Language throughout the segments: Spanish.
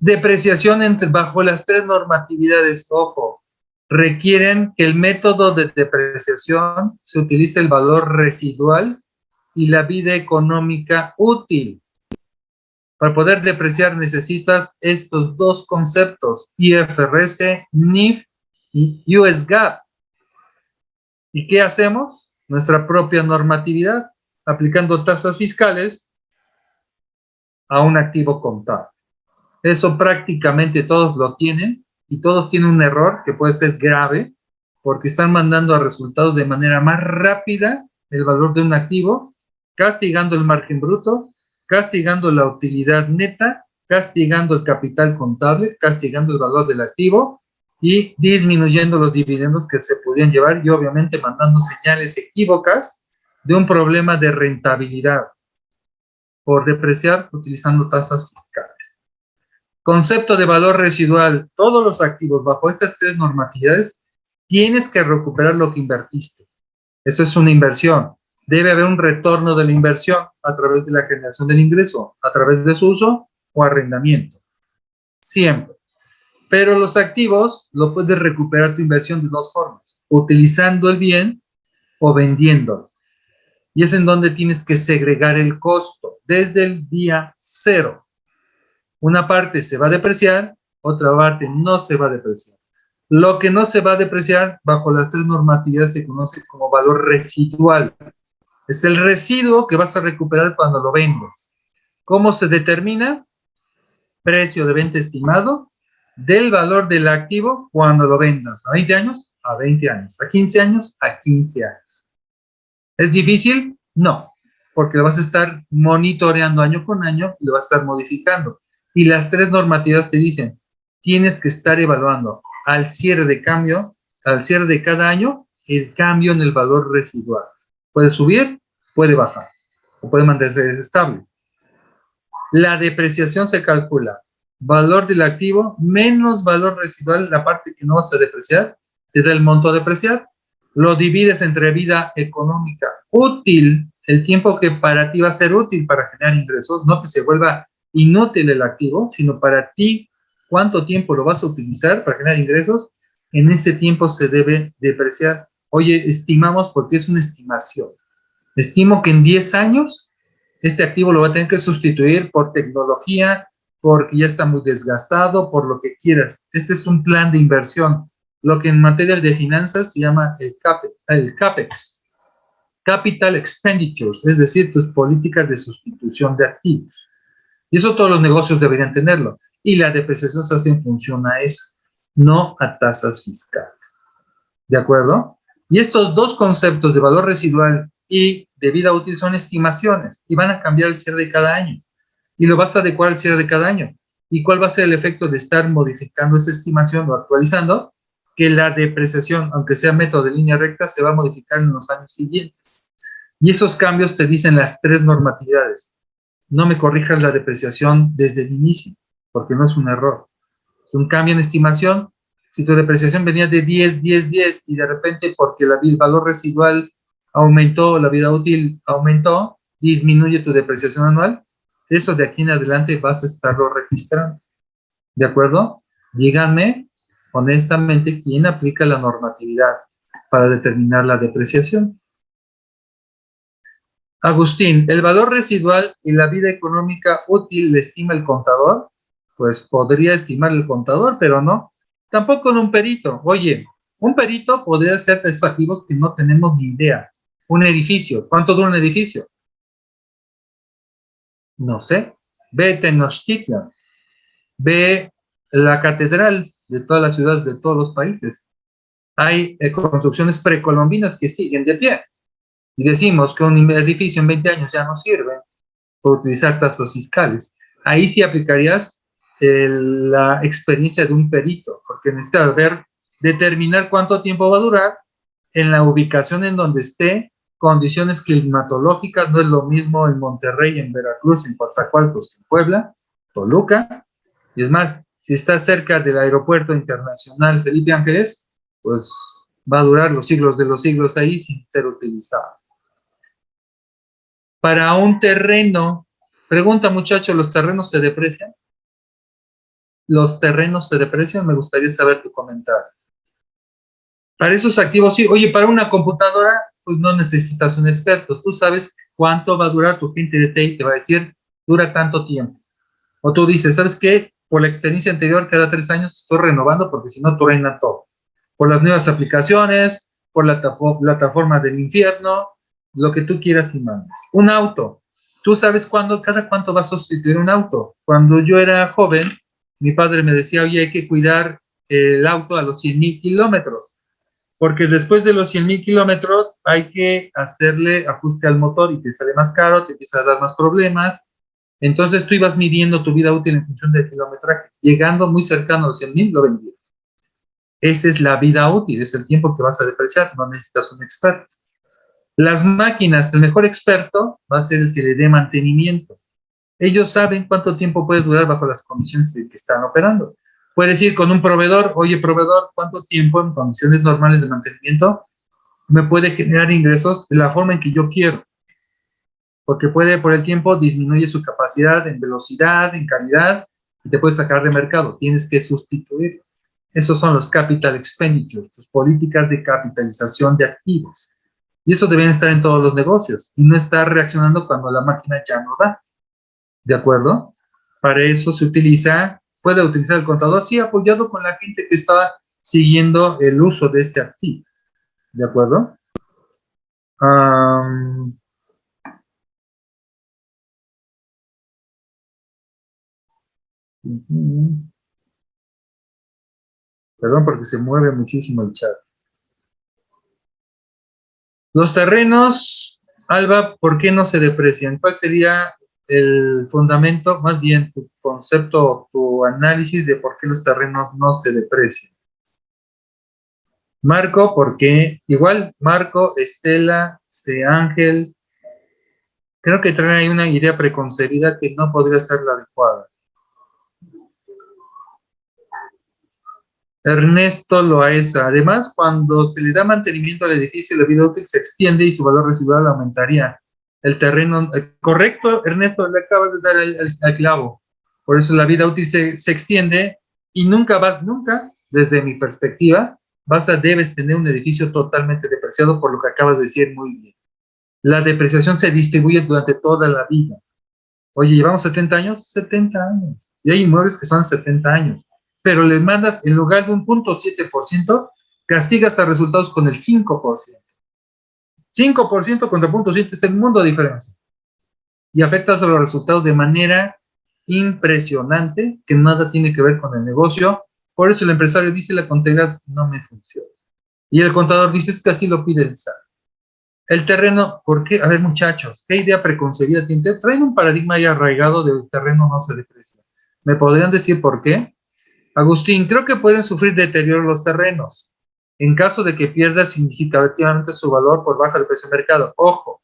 Depreciación entre, bajo las tres normatividades, ojo, requieren que el método de depreciación se utilice el valor residual y la vida económica útil. Para poder depreciar necesitas estos dos conceptos, IFRS, NIF y US GAAP. ¿Y qué hacemos? Nuestra propia normatividad, aplicando tasas fiscales a un activo contable. Eso prácticamente todos lo tienen y todos tienen un error que puede ser grave porque están mandando a resultados de manera más rápida el valor de un activo, castigando el margen bruto, castigando la utilidad neta, castigando el capital contable, castigando el valor del activo y disminuyendo los dividendos que se podían llevar y obviamente mandando señales equívocas de un problema de rentabilidad por depreciar utilizando tasas fiscales. Concepto de valor residual. Todos los activos bajo estas tres normatividades tienes que recuperar lo que invertiste. Eso es una inversión. Debe haber un retorno de la inversión a través de la generación del ingreso, a través de su uso o arrendamiento. Siempre. Pero los activos lo puedes recuperar tu inversión de dos formas. Utilizando el bien o vendiéndolo. Y es en donde tienes que segregar el costo desde el día cero. Una parte se va a depreciar, otra parte no se va a depreciar. Lo que no se va a depreciar bajo las tres normatividades se conoce como valor residual. Es el residuo que vas a recuperar cuando lo vendas. ¿Cómo se determina? Precio de venta estimado del valor del activo cuando lo vendas. ¿A 20 años? A 20 años. ¿A 15 años? A 15 años. ¿Es difícil? No, porque lo vas a estar monitoreando año con año y lo vas a estar modificando. Y las tres normativas te dicen, tienes que estar evaluando al cierre de cambio, al cierre de cada año, el cambio en el valor residual. Puede subir, puede bajar, o puede mantenerse estable. La depreciación se calcula valor del activo menos valor residual, la parte que no vas a depreciar, te da el monto a depreciar, lo divides entre vida económica útil, el tiempo que para ti va a ser útil para generar ingresos, no que se vuelva inútil el activo, sino para ti cuánto tiempo lo vas a utilizar para generar ingresos, en ese tiempo se debe depreciar. Oye, estimamos porque es una estimación. Estimo que en 10 años este activo lo va a tener que sustituir por tecnología, porque ya está muy desgastado, por lo que quieras. Este es un plan de inversión, lo que en materia de finanzas se llama el CAPEX, el CAPEX Capital Expenditures, es decir, tus políticas de sustitución de activos. Y eso todos los negocios deberían tenerlo. Y la depreciación se hace en función a eso, no a tasas fiscales. ¿De acuerdo? Y estos dos conceptos de valor residual y de vida útil son estimaciones y van a cambiar el cierre de cada año. Y lo vas a adecuar al cierre de cada año. ¿Y cuál va a ser el efecto de estar modificando esa estimación o actualizando? Que la depreciación, aunque sea método de línea recta, se va a modificar en los años siguientes. Y esos cambios te dicen las tres normatividades no me corrijas la depreciación desde el inicio, porque no es un error. Es un cambio en estimación. Si tu depreciación venía de 10, 10, 10 y de repente porque el valor residual aumentó, la vida útil aumentó, disminuye tu depreciación anual, eso de aquí en adelante vas a estarlo registrando. ¿De acuerdo? Díganme honestamente quién aplica la normatividad para determinar la depreciación. Agustín, ¿el valor residual y la vida económica útil le estima el contador? Pues podría estimar el contador, pero no. Tampoco en un perito. Oye, un perito podría ser de esos activos que no tenemos ni idea. Un edificio. ¿Cuánto dura un edificio? No sé. Ve Tenochtitlan. Ve la catedral de todas las ciudades de todos los países. Hay eh, construcciones precolombinas que siguen de pie y decimos que un edificio en 20 años ya no sirve por utilizar tasas fiscales, ahí sí aplicarías la experiencia de un perito, porque necesitas ver, determinar cuánto tiempo va a durar en la ubicación en donde esté, condiciones climatológicas, no es lo mismo en Monterrey, en Veracruz, en Coatzacoalcos, en Puebla, Toluca, y es más, si está cerca del aeropuerto internacional Felipe Ángeles, pues va a durar los siglos de los siglos ahí sin ser utilizado para un terreno, pregunta muchacho, ¿los terrenos se deprecian? los terrenos se deprecian? Me gustaría saber tu comentario. Para esos activos, sí. Oye, para una computadora, pues no necesitas un experto. Tú sabes cuánto va a durar tu gente de TI, te va a decir, dura tanto tiempo. O tú dices, ¿sabes qué? Por la experiencia anterior, cada tres años estoy renovando porque si no, tú reina todo. Por las nuevas aplicaciones, por la plataforma del infierno, lo que tú quieras y mandes. Un auto. Tú sabes cuándo, cada cuánto va a sustituir un auto. Cuando yo era joven, mi padre me decía, oye, hay que cuidar el auto a los 100 mil kilómetros porque después de los 100 mil kilómetros hay que hacerle ajuste al motor y te sale más caro, te empieza a dar más problemas. Entonces tú ibas midiendo tu vida útil en función del kilometraje. Llegando muy cercano a los 100 mil, lo vendías. Esa es la vida útil, es el tiempo que vas a depreciar, no necesitas un experto. Las máquinas, el mejor experto va a ser el que le dé mantenimiento. Ellos saben cuánto tiempo puede durar bajo las condiciones que están operando. Puedes ir con un proveedor, oye proveedor, ¿cuánto tiempo en condiciones normales de mantenimiento me puede generar ingresos de la forma en que yo quiero? Porque puede por el tiempo disminuye su capacidad en velocidad, en calidad, y te puede sacar de mercado. Tienes que sustituir. Esos son los capital expenditures, tus políticas de capitalización de activos. Y eso deben estar en todos los negocios y no estar reaccionando cuando la máquina ya no da. ¿De acuerdo? Para eso se utiliza puede utilizar el contador, sí, apoyado con la gente que está siguiendo el uso de este activo. ¿De acuerdo? Perdón porque se mueve muchísimo el chat. Los terrenos, Alba, ¿por qué no se deprecian? ¿Cuál sería el fundamento, más bien tu concepto, tu análisis de por qué los terrenos no se deprecian. Marco, porque igual Marco, Estela, C. Ángel, creo que traen ahí una idea preconcebida que no podría ser la adecuada. Ernesto Loaesa. Además, cuando se le da mantenimiento al edificio, la vida útil se extiende y su valor residual aumentaría el terreno. Eh, correcto, Ernesto, le acabas de dar el, clavo. Por eso la vida útil se, extiende y nunca vas, nunca, desde mi perspectiva, vas a, debes tener un edificio totalmente depreciado por lo que acabas de decir muy bien. La depreciación se distribuye durante toda la vida. Oye, ¿llevamos 70 años? 70 años. Y hay inmuebles que son 70 años. Pero les mandas, en lugar de un punto 7%, castigas a resultados con el 5%. 5% contra 0.7 es el mundo de diferencia. Y afecta a los resultados de manera impresionante, que nada tiene que ver con el negocio. Por eso el empresario dice, la contabilidad no me funciona. Y el contador dice, es que así lo pide el SAT. El terreno, ¿por qué? A ver, muchachos, ¿qué idea preconcebida tiene? Traen un paradigma ya arraigado del terreno no se deprecia. ¿Me podrían decir por qué? Agustín, creo que pueden sufrir deterioro los terrenos en caso de que pierda significativamente su valor por baja de precio de mercado. Ojo,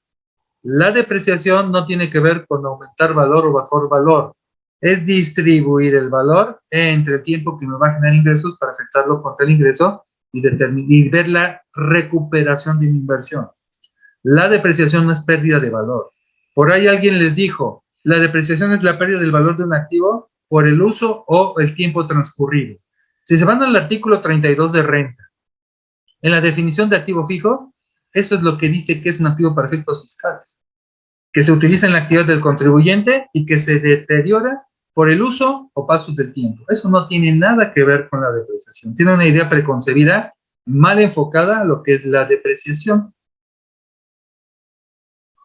la depreciación no tiene que ver con aumentar valor o bajar valor, es distribuir el valor entre el tiempo que me va a generar ingresos para afectarlo contra el ingreso y, y ver la recuperación de mi inversión. La depreciación no es pérdida de valor. Por ahí alguien les dijo, la depreciación es la pérdida del valor de un activo por el uso o el tiempo transcurrido. Si se van al artículo 32 de renta, en la definición de activo fijo, eso es lo que dice que es un activo para efectos fiscales, que se utiliza en la actividad del contribuyente y que se deteriora por el uso o paso del tiempo. Eso no tiene nada que ver con la depreciación. Tiene una idea preconcebida, mal enfocada a lo que es la depreciación.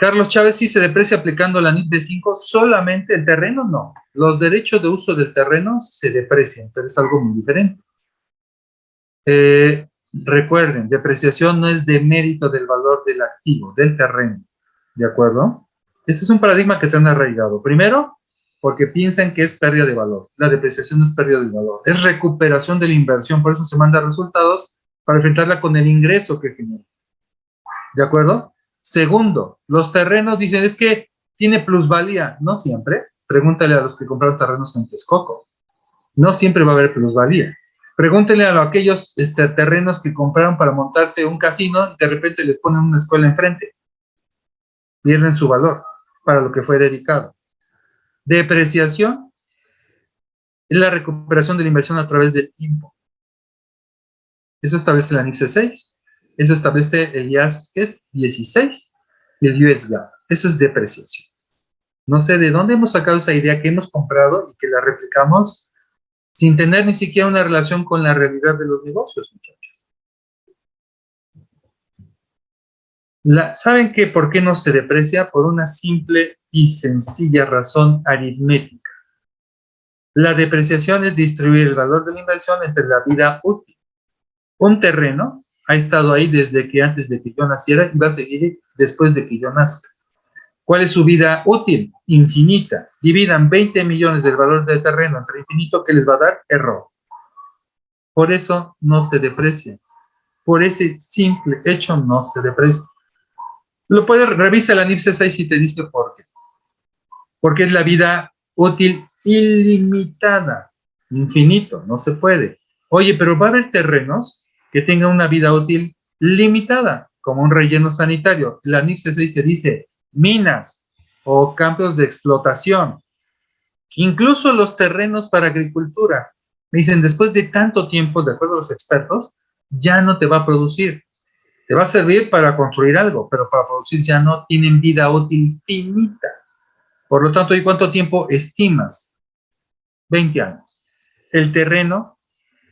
Carlos Chávez sí se deprecia aplicando la NIT de 5, solamente el terreno no. Los derechos de uso del terreno se deprecian, pero es algo muy diferente. Eh, Recuerden, depreciación no es de mérito del valor del activo, del terreno. ¿De acuerdo? Este es un paradigma que te han arraigado. Primero, porque piensan que es pérdida de valor. La depreciación no es pérdida de valor, es recuperación de la inversión, por eso se manda resultados para enfrentarla con el ingreso que genera. ¿De acuerdo? Segundo, los terrenos dicen, es que tiene plusvalía. No siempre. Pregúntale a los que compraron terrenos en Texcoco. No siempre va a haber plusvalía. Pregúntenle a aquellos este, terrenos que compraron para montarse un casino y de repente les ponen una escuela enfrente. Pierden su valor para lo que fue dedicado. Depreciación es la recuperación de la inversión a través del tiempo. Eso establece la NIPSE 6. Eso establece el IAS, que es 16, y el US GAAP. Eso es depreciación. No sé de dónde hemos sacado esa idea que hemos comprado y que la replicamos sin tener ni siquiera una relación con la realidad de los negocios, muchachos. ¿Saben qué? ¿Por qué no se deprecia? Por una simple y sencilla razón aritmética. La depreciación es distribuir el valor de la inversión entre la vida útil. Un terreno ha estado ahí desde que antes de que yo naciera y va a seguir después de que yo nazca. ¿Cuál es su vida útil? Infinita. Dividan 20 millones del valor del terreno entre infinito, que les va a dar? Error. Por eso no se deprecia. Por ese simple hecho no se deprecia. Lo puedes, revisa la NIPSE 6 y te dice por qué. Porque es la vida útil ilimitada, infinito, no se puede. Oye, pero va a haber terrenos que tengan una vida útil limitada, como un relleno sanitario. La NIPSE 6 te dice minas o campos de explotación. Incluso los terrenos para agricultura. Me dicen, después de tanto tiempo, de acuerdo a los expertos, ya no te va a producir. Te va a servir para construir algo, pero para producir ya no tienen vida útil finita. Por lo tanto, ¿y cuánto tiempo estimas? 20 años. El terreno,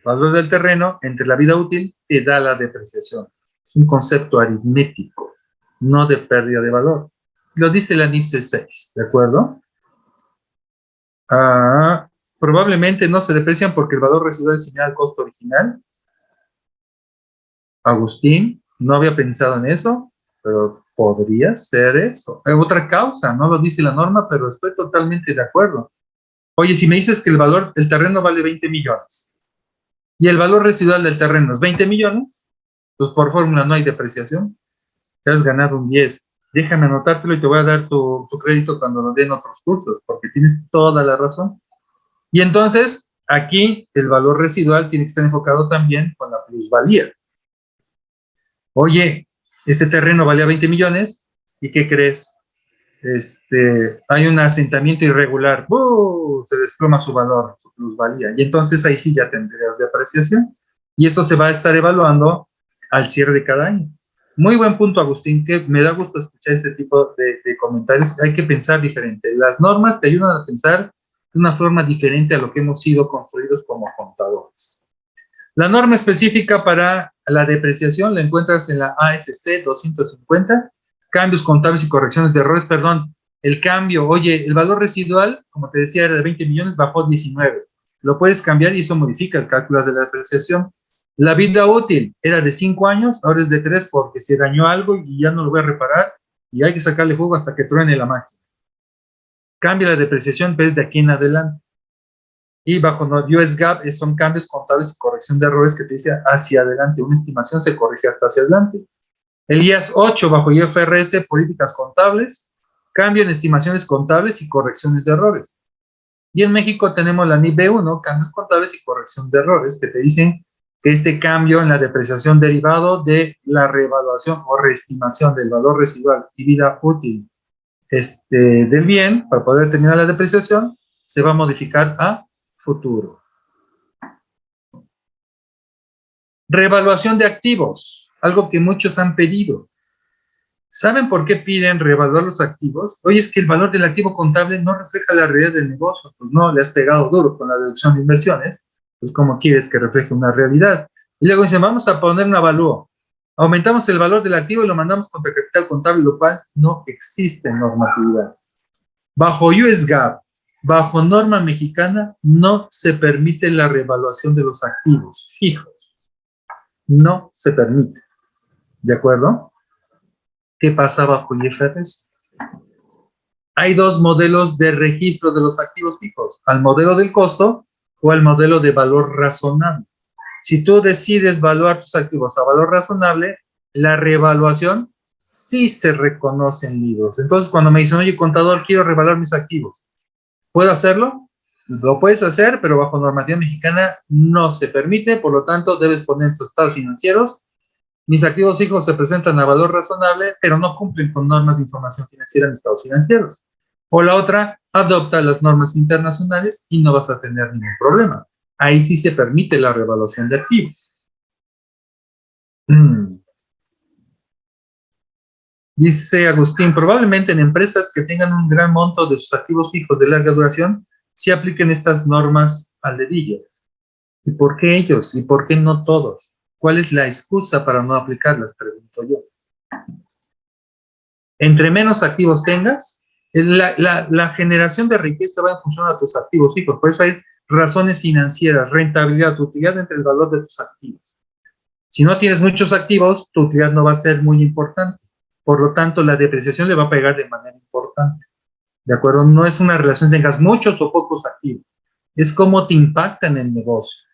valor del terreno, entre la vida útil, te da la depreciación. Es un concepto aritmético, no de pérdida de valor. Lo dice la NIPSE 6, ¿de acuerdo? Ah, probablemente no se deprecian porque el valor residual es similar al costo original. Agustín, no había pensado en eso, pero podría ser eso. Hay otra causa, no lo dice la norma, pero estoy totalmente de acuerdo. Oye, si me dices que el valor del terreno vale 20 millones y el valor residual del terreno es 20 millones, pues por fórmula no hay depreciación. Te has ganado un 10. Déjame anotártelo y te voy a dar tu, crédito cuando nos den otros cursos, porque tienes toda la razón. Y entonces, aquí el valor residual tiene que estar enfocado también con la plusvalía. Oye, este terreno valía 20 millones, ¿y qué crees? Este, hay un asentamiento irregular, se desploma su valor, plusvalía, y entonces ahí sí ya tendrías de apreciación, y esto se va a estar evaluando al cierre de cada año. Muy buen punto, Agustín, que me da gusto escuchar este tipo de, de comentarios, hay que pensar diferente. Las normas te ayudan a pensar de una forma diferente a lo que hemos sido construidos como contadores. La norma específica para la depreciación la encuentras en la ASC 250, cambios contables y correcciones de errores, perdón, el cambio, oye, el valor residual, como te decía, era de 20 millones, bajó 19. Lo puedes cambiar y eso modifica el cálculo de la depreciación. La vida útil era de 5 años, ahora es de 3 porque se dañó algo y ya no lo voy a reparar y hay que sacarle jugo hasta que truene la máquina. Cambia la depreciación desde de aquí en adelante y bajo US GAAP son cambios contables y corrección de errores que te dice hacia adelante. Una estimación se corrige hasta hacia adelante. El IAS 8 bajo IFRS, políticas contables, cambio en estimaciones contables y correcciones de errores. Y en México tenemos la NIB 1, cambios contables y corrección de errores, que te dicen que este cambio en la depreciación derivado de la reevaluación o reestimación del valor residual y vida útil este, del bien, para poder terminar la depreciación, se va a modificar a futuro. Reevaluación de activos, algo que muchos han pedido. ¿Saben por qué piden reevaluar los activos? Oye, es que el valor del activo contable no refleja la realidad del negocio. Pues no, le has pegado duro con la deducción de inversiones. Pues ¿cómo quieres que refleje una realidad? Y luego dicen, vamos a poner un avalúo. Aumentamos el valor del activo y lo mandamos contra capital contable, lo cual no existe normatividad. Bajo US GAAP, Bajo norma mexicana no se permite la revaluación de los activos fijos. No se permite. ¿De acuerdo? ¿Qué pasa bajo IFRS? Hay dos modelos de registro de los activos fijos, al modelo del costo o al modelo de valor razonable. Si tú decides valuar tus activos a valor razonable, la revaluación sí se reconoce en libros. Entonces, cuando me dicen, oye, contador, quiero revaluar mis activos, ¿Puedo hacerlo? Lo puedes hacer, pero bajo normativa mexicana no se permite, por lo tanto debes poner tus estados financieros. Mis activos fijos se presentan a valor razonable, pero no cumplen con normas de información financiera en estados financieros. O la otra, adopta las normas internacionales y no vas a tener ningún problema. Ahí sí se permite la revaluación de activos. Mm. Dice Agustín, probablemente en empresas que tengan un gran monto de sus activos fijos de larga duración, sí apliquen estas normas al dedillo. ¿Y por qué ellos? ¿Y por qué no todos? ¿Cuál es la excusa para no aplicarlas? Pregunto yo. Entre menos activos tengas, la, la, generación de riqueza va en función a tus activos fijos. Por eso hay razones financieras, rentabilidad, utilidad entre el valor de tus activos. Si no tienes muchos activos, tu utilidad no va a ser muy importante. Por lo tanto, la depreciación le va a pegar de manera importante. ¿De acuerdo? No es una relación tengas muchos o pocos activos. Es cómo te impacta en el negocio.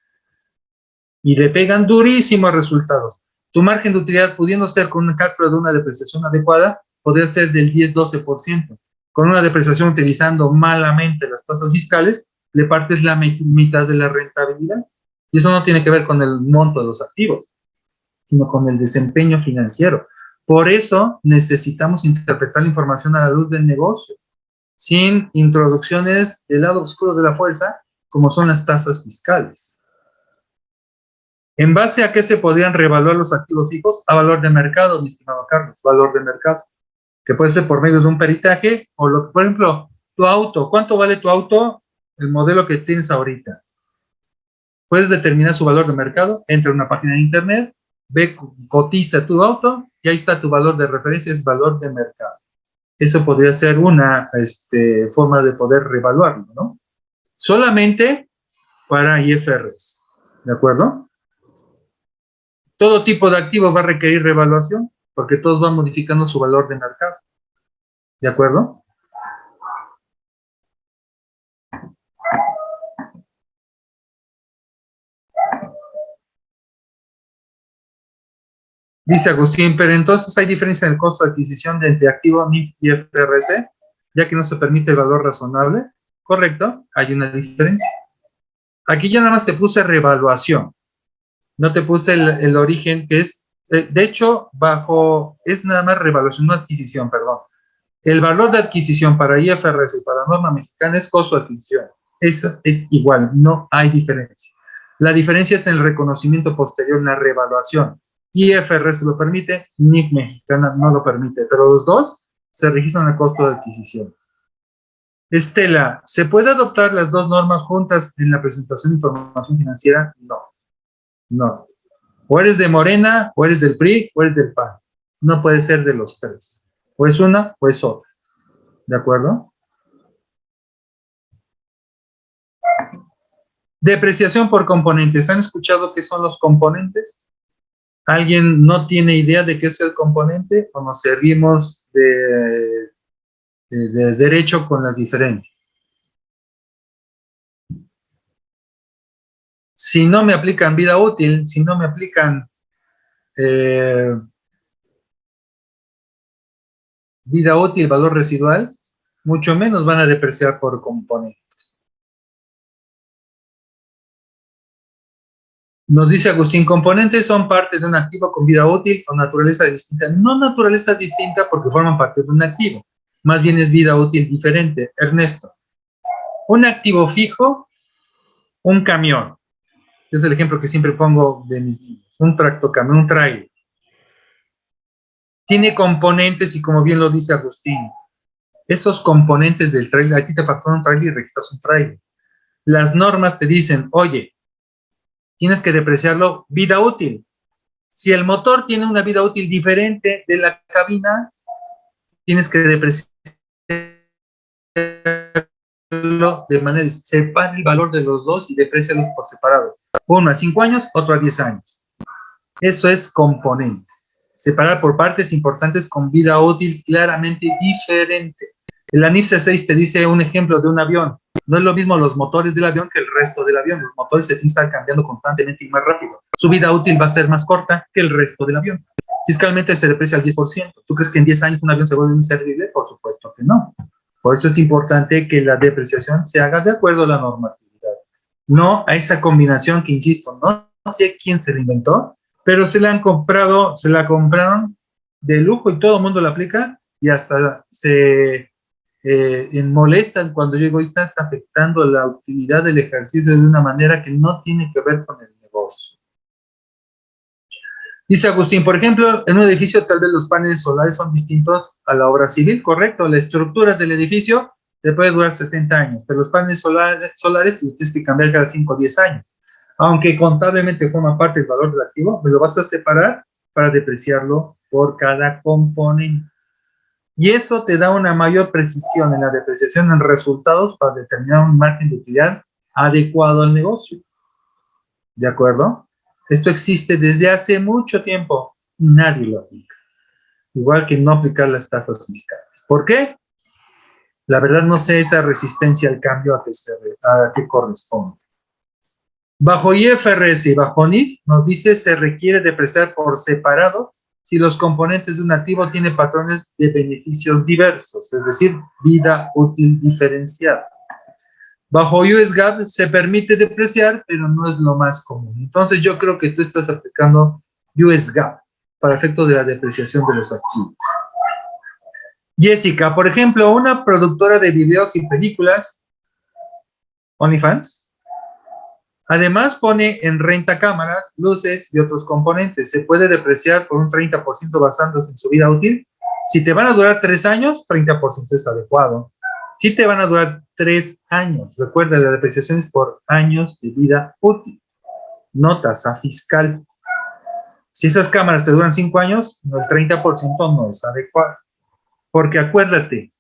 Y le pegan durísimos resultados. Tu margen de utilidad, pudiendo ser con un cálculo de una depreciación adecuada, podría ser del 10-12%. Con una depreciación utilizando malamente las tasas fiscales, le partes la mitad de la rentabilidad. Y eso no tiene que ver con el monto de los activos, sino con el desempeño financiero. Por eso necesitamos interpretar la información a la luz del negocio, sin introducciones del lado oscuro de la fuerza, como son las tasas fiscales. ¿En base a qué se podrían revaluar los activos fijos? A valor de mercado, mi estimado Carlos, valor de mercado. Que puede ser por medio de un peritaje, o lo, por ejemplo, tu auto. ¿Cuánto vale tu auto? El modelo que tienes ahorita. Puedes determinar su valor de mercado, entra a una página de internet, ve, cotiza tu auto y ahí está tu valor de referencia, es valor de mercado. Eso podría ser una este, forma de poder revaluarlo, ¿no? Solamente para IFRS, ¿de acuerdo? Todo tipo de activo va a requerir revaluación porque todos van modificando su valor de mercado, ¿de acuerdo? Dice Agustín, pero entonces hay diferencia en el costo de adquisición de entre activo NIF y FRC, ya que no se permite el valor razonable. Correcto, hay una diferencia. Aquí ya nada más te puse revaluación. No te puse el, origen, que es, eh, de hecho, bajo, es nada más revaluación, no adquisición, perdón. El valor de adquisición para IFRS y para norma mexicana es costo de adquisición. Eso es igual, no hay diferencia. La diferencia es en el reconocimiento posterior, en la revaluación. IFRS lo permite, NIC mexicana no lo permite, pero los dos se registran a costo de adquisición. Estela, ¿se puede adoptar las dos normas juntas en la presentación de información financiera? No, no. O eres de Morena, o eres del PRI, o eres del PAN. No puede ser de los tres. O es una, o es otra. ¿De acuerdo? Depreciación por componentes. ¿Han escuchado qué son los componentes? ¿Alguien no tiene idea de qué es el componente o nos servimos de, derecho con las diferencias? Si no me aplican vida útil, si no me aplican eh, vida útil, valor residual, mucho menos van a depreciar por componente. Nos dice Agustín, componentes son partes de un activo con vida útil o naturaleza distinta. No naturaleza distinta porque forman parte de un activo. Más bien es vida útil diferente. Ernesto, un activo fijo, un camión. Es el ejemplo que siempre pongo de mis niños. Un tractocamión, un trailer. Tiene componentes y como bien lo dice Agustín, esos componentes del trailer, aquí te facturan un trailer y registras un trailer. Las normas te dicen, oye, tienes que depreciarlo vida útil. Si el motor tiene una vida útil diferente de la cabina, tienes que depreciarlo de manera, separa el valor de los dos y deprecialos por separado. Uno a 5 años, otro a 10 años. Eso es componente. Separar por partes importantes con vida útil claramente diferente. El ANIF 6 te dice un ejemplo de un avión. No es lo mismo los motores del avión que el resto del avión. Los motores se están cambiando constantemente y más rápido. Su vida útil va a ser más corta que el resto del avión. Fiscalmente se deprecia al 10%. ¿Tú crees que en 10 años un avión se vuelve inservible? Por supuesto que no. Por eso es importante que la depreciación se haga de acuerdo a la normatividad. No a esa combinación que, insisto, no, sé quién se la inventó, pero se la han comprado, se la compraron de lujo y todo el mundo la aplica y hasta se eh, molestan cuando llego y estás afectando la utilidad del ejercicio de una manera que no tiene que ver con el negocio. Dice Agustín, por ejemplo, en un edificio tal vez los paneles solares son distintos a la obra civil, correcto. La estructura del edificio te puede durar 70 años, pero los paneles solares, solares tienes que cambiar cada 5 o 10 años. Aunque contablemente forma parte del valor del activo, me lo vas a separar para depreciarlo por cada componente. Y eso te da una mayor precisión en la depreciación en resultados para determinar un margen de utilidad adecuado al negocio. ¿De acuerdo? Esto existe desde hace mucho tiempo nadie lo aplica. Igual que no aplicar las tasas fiscales. ¿Por qué? La verdad no sé esa resistencia al cambio a que, que corresponde. Bajo IFRS y bajo NIF nos dice se requiere depreciar por separado si los componentes de un activo tienen patrones de beneficios diversos, es decir, vida útil diferenciada. Bajo US GAAP se permite depreciar, pero no es lo más común. Entonces yo creo que tú estás aplicando US GAAP para efecto de la depreciación de los activos. Jessica, por ejemplo, una productora de videos y películas, OnlyFans, Además pone en renta cámaras, luces y otros componentes. Se puede depreciar por un 30% basándose en su vida útil. Si te van a durar tres años, 30% es adecuado. Si te van a durar tres años, recuerda, la depreciación es por años de vida útil, no tasa fiscal. Si esas cámaras te duran cinco años, el 30% no es adecuado. Porque acuérdate,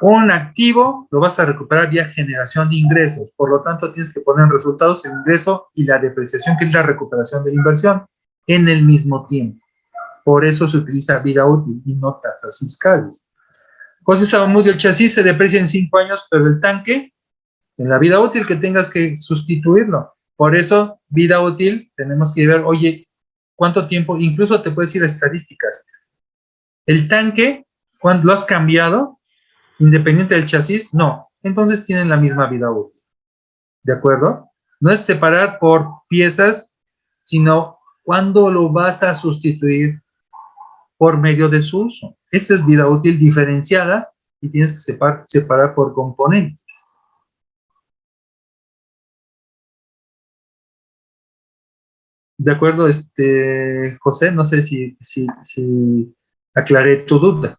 un activo lo vas a recuperar vía generación de ingresos, por lo tanto tienes que poner en resultados el ingreso y la depreciación, que es la recuperación de la inversión, en el mismo tiempo. Por eso se utiliza vida útil y no tasas fiscales. José Sabamudio, el chasis se deprecia en 5 años, pero el tanque, en la vida útil que tengas que sustituirlo. Por eso, vida útil, tenemos que ver, oye, ¿cuánto tiempo? Incluso te puedes ir a estadísticas. El tanque, cuando lo has cambiado, independiente del chasis, no. Entonces tienen la misma vida útil. ¿De acuerdo? No es separar por piezas, sino cuándo lo vas a sustituir por medio de su uso. Esa es vida útil diferenciada y tienes que separar, por componentes. De acuerdo, este, José, no sé si, si, aclaré tu duda.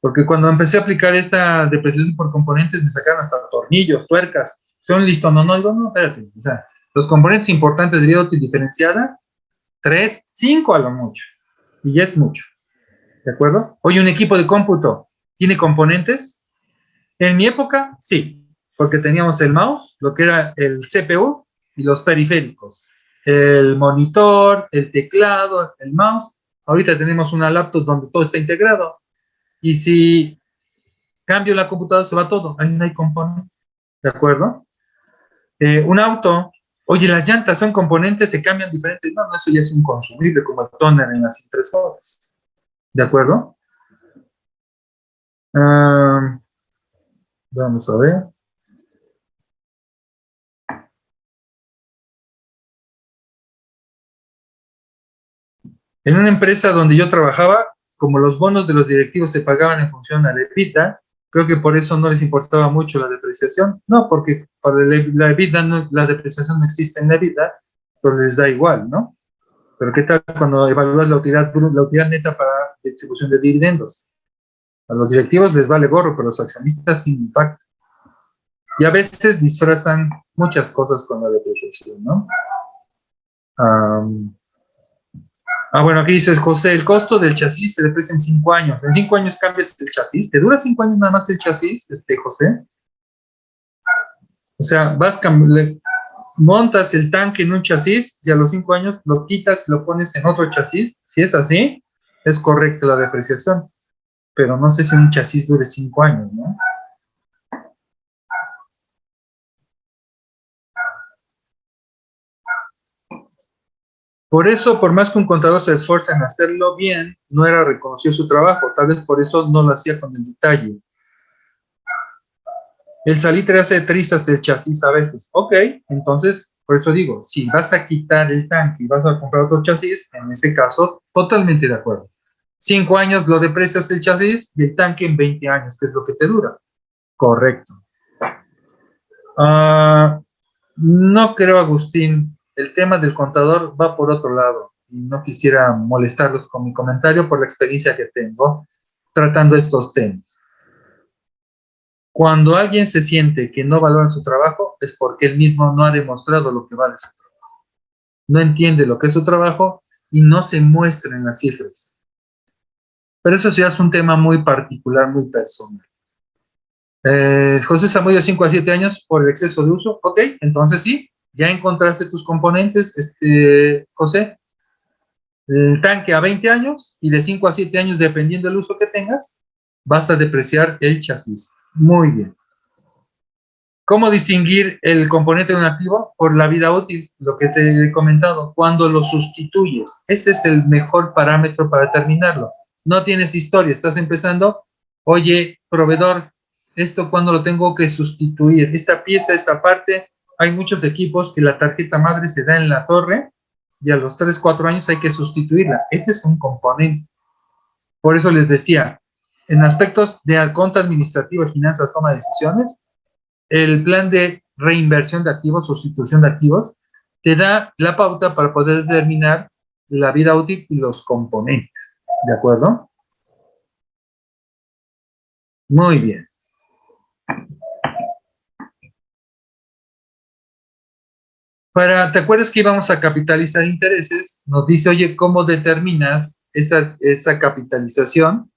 Porque cuando empecé a aplicar esta depreciación por componentes, me sacaron hasta tornillos, tuercas. Son listo, no, no, digo, no, espérate. O sea, los componentes importantes de vida útil diferenciada, tres, cinco a lo mucho. Y ya es mucho. ¿De acuerdo? Hoy un equipo de cómputo tiene componentes. En mi época, sí. Porque teníamos el mouse, lo que era el CPU y los periféricos. El monitor, el teclado, el mouse. Ahorita tenemos una laptop donde todo está integrado y si cambio la computadora se va todo, ahí no hay componente, ¿de acuerdo? Eh, un auto, oye, las llantas son componentes, se cambian diferentes, no, no, eso ya es un consumible como el toner en las impresoras, ¿de acuerdo? Vamos a ver. En una empresa donde yo trabajaba, como los bonos de los directivos se pagaban en función a la EBITDA, creo que por eso no les importaba mucho la depreciación. No, porque para la EBITDA la depreciación no existe en la EBITDA, pero les da igual, ¿no? Pero ¿qué tal cuando evalúas la utilidad, la utilidad neta para distribución de dividendos? A los directivos les vale gorro, pero a los accionistas sin impacto. Y a veces disfrazan muchas cosas con la depreciación, ¿no? Ah, bueno, aquí dices, José, el costo del chasis se deprecia en cinco años. En cinco años cambias el chasis. ¿Te dura cinco años nada más el chasis, este, José? O sea, vas montas el tanque en un chasis y a los cinco años lo quitas y lo pones en otro chasis. Si es así, es correcta la depreciación. Pero no sé si un chasis dure cinco años, ¿no? Por eso, por más que un contador se esfuerce en hacerlo bien, no era reconocido su trabajo, tal vez por eso no lo hacía con el detalle. El salitre hace trizas el chasis a veces. Ok, entonces, por eso digo, si vas a quitar el tanque y vas a comprar otro chasis, en ese caso, totalmente de acuerdo. Cinco años lo deprecias el chasis y el tanque en 20 años, que es lo que te dura. Correcto. Ah, no creo, Agustín, el tema del contador va por otro lado. Y no quisiera molestarlos con mi comentario por la experiencia que tengo tratando estos temas. Cuando alguien se siente que no valora su trabajo, es porque él mismo no ha demostrado lo que vale su trabajo. No entiende lo que es su trabajo y no se muestra en las cifras. Pero eso ya es un tema muy particular, muy personal. Eh, José Samudio, 5 a 7 años por el exceso de uso. Ok, entonces sí, ya encontraste tus componentes, este, José. El tanque a 20 años y de 5 a 7 años, dependiendo del uso que tengas, vas a depreciar el chasis. Muy bien. ¿Cómo distinguir el componente de un activo? Por la vida útil, lo que te he comentado, cuando lo sustituyes. Ese es el mejor parámetro para determinarlo. No tienes historia, estás empezando, oye, proveedor, esto cuando lo tengo que sustituir, esta pieza, esta parte, hay muchos equipos que la tarjeta madre se da en la torre y a los 3, 4 años hay que sustituirla. Ese es un componente. Por eso les decía, en aspectos de conta administrativa, finanzas, toma de decisiones, el plan de reinversión de activos, sustitución de activos, te da la pauta para poder determinar la vida útil y los componentes. ¿De acuerdo? Muy bien. Para, ¿te acuerdas que íbamos a capitalizar intereses? Nos dice, oye, ¿cómo determinas esa, esa capitalización?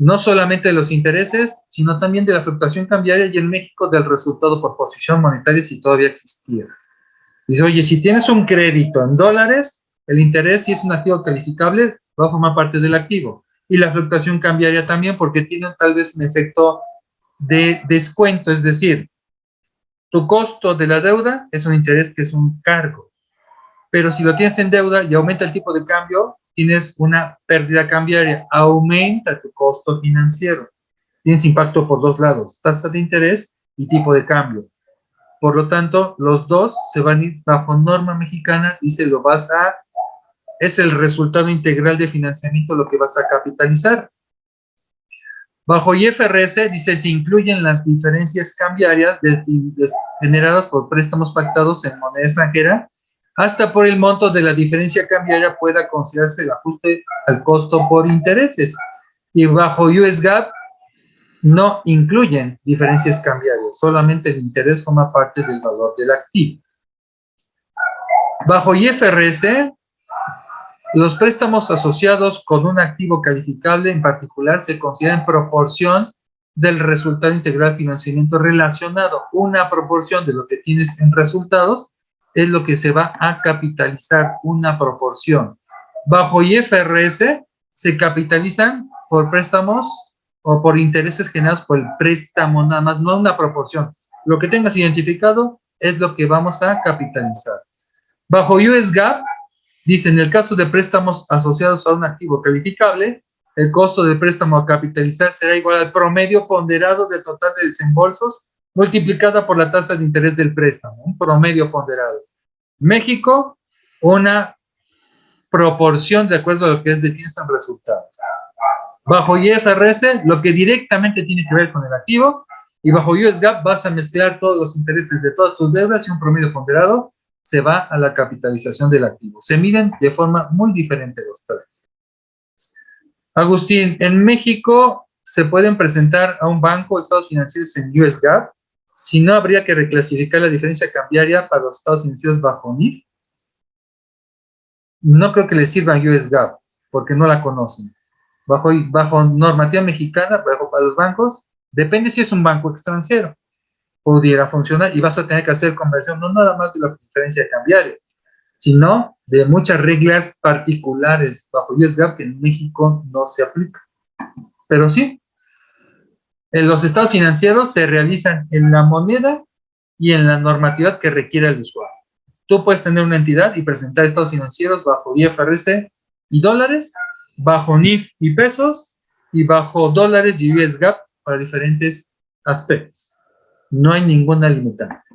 No solamente de los intereses, sino también de la fluctuación cambiaria y en México del resultado por posición monetaria si todavía existía. Dice, oye, si tienes un crédito en dólares, el interés, si es un activo calificable, va a formar parte del activo. Y la fluctuación cambiaria también, porque tiene tal vez un efecto de descuento, es decir, tu costo de la deuda es un interés que es un cargo. Pero si lo tienes en deuda y aumenta el tipo de cambio, tienes una pérdida cambiaria, aumenta tu costo financiero. Tienes impacto por dos lados, tasa de interés y tipo de cambio. Por lo tanto, los dos se van a ir bajo norma mexicana y se lo vas a, es el resultado integral de financiamiento lo que vas a capitalizar. Bajo IFRS dice se incluyen las diferencias cambiarias generadas por préstamos pactados en moneda extranjera hasta por el monto de la diferencia cambiaria pueda considerarse el ajuste al costo por intereses. Y bajo US GAAP no incluyen diferencias cambiarias, solamente el interés forma parte del valor del activo. Bajo IFRS, los préstamos asociados con un activo calificable en particular se consideran en proporción del resultado integral financiamiento relacionado, una proporción de lo que tienes en resultados es lo que se va a capitalizar, una proporción. Bajo IFRS se capitalizan por préstamos o por intereses generados por el préstamo nada más, no una proporción. Lo que tengas identificado es lo que vamos a capitalizar. Bajo US GAAP, dice, en el caso de préstamos asociados a un activo calificable, el costo del préstamo a capitalizar será igual al promedio ponderado del total de desembolsos multiplicada por la tasa de interés del préstamo, un promedio ponderado. México, una proporción de acuerdo a lo que es de en resultados. Bajo IFRS, lo que directamente tiene que ver con el activo, y bajo US GAAP vas a mezclar todos los intereses de todas tus deudas y un promedio ponderado se va a la capitalización del activo. Se miden de forma muy diferente los tres. Agustín, en México se pueden presentar a un banco estados financieros en US GAAP si no, habría que reclasificar la diferencia cambiaria para los estados financieros bajo NIF. No creo que les sirva US GAAP, porque no la conocen. Bajo, bajo normativa mexicana, bajo para los bancos, depende si es un banco extranjero. Pudiera funcionar y vas a tener que hacer conversión no nada más de la diferencia cambiaria, sino de muchas reglas particulares bajo US GAAP que en México no se aplica. Pero sí, los estados financieros se realizan en la moneda y en la normatividad que requiere el usuario. Tú puedes tener una entidad y presentar estados financieros bajo IFRS y dólares, bajo NIF y pesos, y bajo dólares y US GAAP para diferentes aspectos. No hay ninguna limitante.